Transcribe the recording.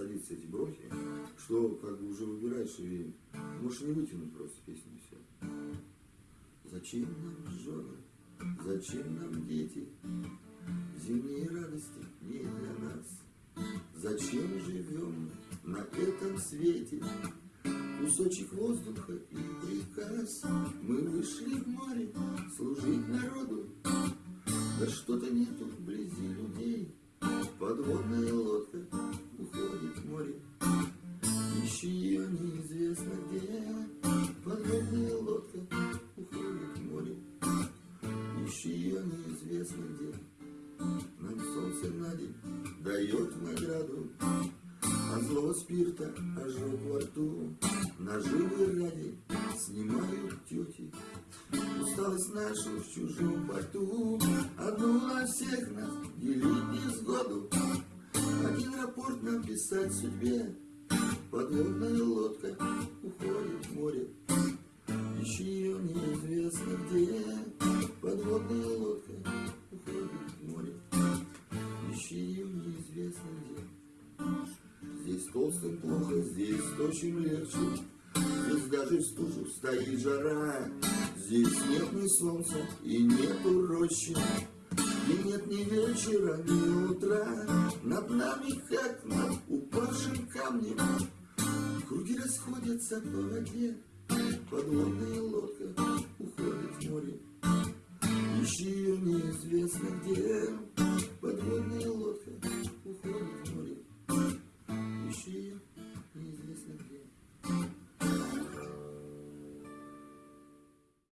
садится эти бронхи, что как бы уже выбираешь и можешь не вытянуть просто песню все. Зачем нам жены, зачем нам дети, зимние радости не для нас. Зачем живем на этом свете? Кусочек воздуха и приказ. Мы вышли в море служить народу, да что-то нету вблизи людей. Подводная лодка уходит в море. Ищи ее неизвестно где. Подводная лодка уходит в море. Ищи ее неизвестно где. Нам солнце на день дает награду. От злого спирта ожог во рту. Наживы ради снимают тети. Усталость нашу в чужом порту, Одну на всех нас делить несгоду. Рапорт нам писать судьбе, Подводная лодка уходит в море. Ищи ее неизвестно где, Подводная лодка уходит в море. Ищи ее неизвестно где. Здесь толстым плохо, здесь тощим легче. Здесь даже в стужу стоит жара. Здесь нет ни солнца и нету рощи. И нет ни вечера, ни утра. Над нами, как над упавшим камнем. Круги расходятся по воде. Подводная лодка уходит в море. Ищи ее неизвестно где. Подводная лодка уходит в море.